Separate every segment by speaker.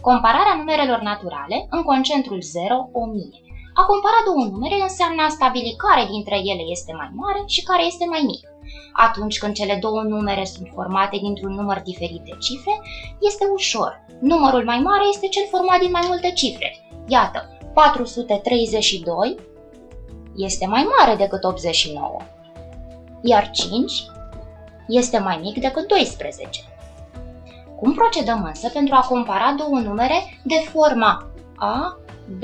Speaker 1: Compararea numerelor naturale în concentrul 0, 1000. A compara două numere înseamnă a stabili care dintre ele este mai mare și care este mai mic. Atunci când cele două numere sunt formate dintr-un număr diferit de cifre, este ușor. Numărul mai mare este cel format din mai multe cifre. Iată, 432 este mai mare decât 89, iar 5 este mai mic decât 12. Cum procedăm însă pentru a compara două numere de forma A, B,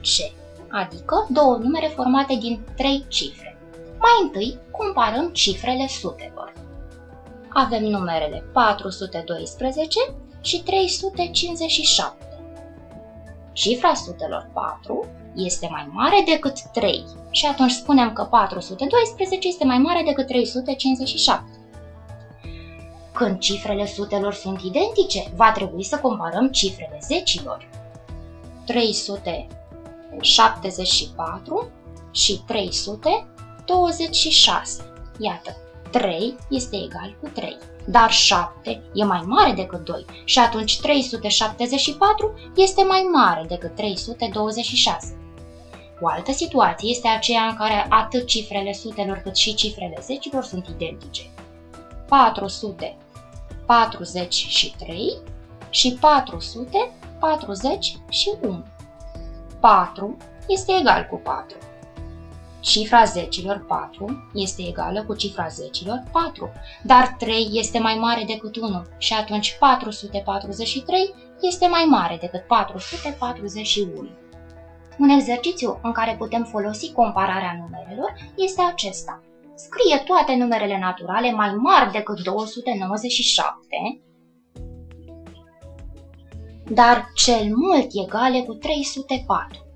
Speaker 1: C, adică două numere formate din trei cifre? Mai întâi comparăm cifrele sutelor. Avem numerele 412 și 357. Cifra sutelor 4 este mai mare decât 3 și atunci spunem că 412 este mai mare decât 357. Când cifrele sutelor sunt identice, va trebui să comparăm cifrele zecilor. 374 și 326. Iată, 3 este egal cu 3, dar 7 e mai mare decât 2 și atunci 374 este mai mare decât 326. O altă situație este aceea în care atât cifrele sutelor cât și cifrele zecilor sunt identice. 443 și 441. 4 este egal cu 4. Cifra zecilor 4 este egală cu cifra zecilor 4, dar 3 este mai mare decât 1 și atunci 443 este mai mare decât 441. Un exercițiu în care putem folosi compararea numerelor este acesta. Scrie toate numerele naturale mai mari decât 297, dar cel mult egale cu 304.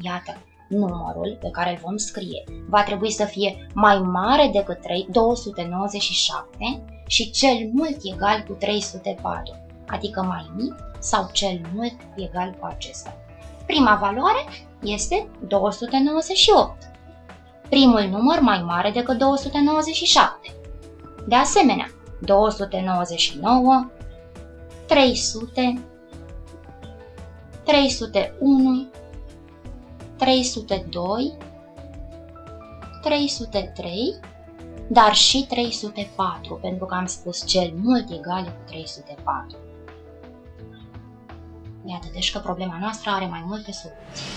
Speaker 1: Iată, numărul pe care îl vom scrie va trebui să fie mai mare decât 297 și cel mult egal cu 304, adică mai mic sau cel mult egal cu acesta. Prima valoare este 298. Primul număr mai mare decât 297. De asemenea, 299, 300, 301, 302, 303, dar și 304, pentru că am spus cel mult egal cu 304. Iată deci că problema noastră are mai multe soluții.